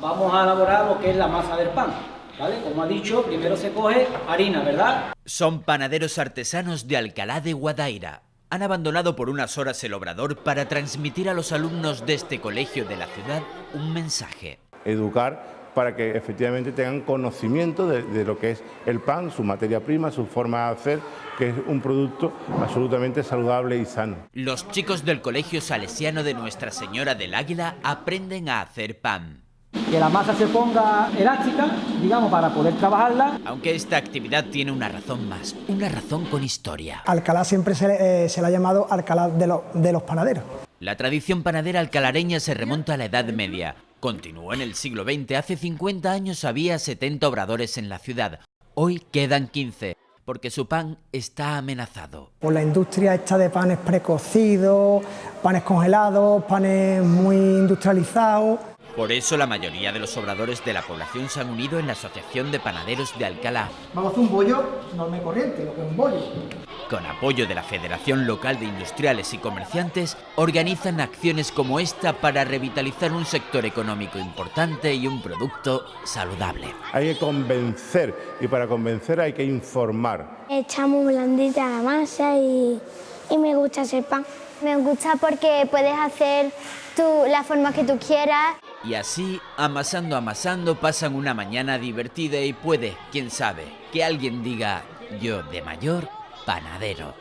vamos a elaborar lo que es la masa del pan. ¿Vale? Como ha dicho, primero se coge harina, ¿verdad? Son panaderos artesanos de Alcalá de Guadaira. Han abandonado por unas horas el obrador para transmitir a los alumnos de este colegio de la ciudad un mensaje. Educar para que efectivamente tengan conocimiento de, lo que es el pan, su materia prima, su forma de hacer, que es un producto absolutamente saludable y sano. Los chicos del Colegio Salesiano de Nuestra Señora del Águila aprenden a hacer pan. Que la masa se ponga elástica, digamos, para poder trabajarla. Aunque esta actividad tiene una razón más, una razón con historia. Alcalá siempre se, le, eh, ha llamado Alcalá de, de los panaderos. La tradición panadera alcalareña se remonta a la Edad Media. Continuó en el siglo XX. Hace 50 años había 70 obradores en la ciudad. Hoy quedan 15, porque su pan está amenazado. Por la industria esta de panes precocidos, panes congelados, panes muy industrializados. Por eso la mayoría de los obradores de la población se han unido en la Asociación de Panaderos de Alcalá. Vamos a hacer un bollo normal corriente, lo que es un bollo. Con apoyo de la Federación Local de Industriales y Comerciantes, organizan acciones como esta para revitalizar un sector económico importante y un producto saludable. Hay que convencer y para convencer hay que informar. Echamos blandita la masa y, y me gusta hacer pan. Me gusta porque puedes hacer tú, la forma que tú quieras. Y así, amasando, amasando, pasan una mañana divertida y puede, quién sabe, que alguien diga, yo de mayor, panadero.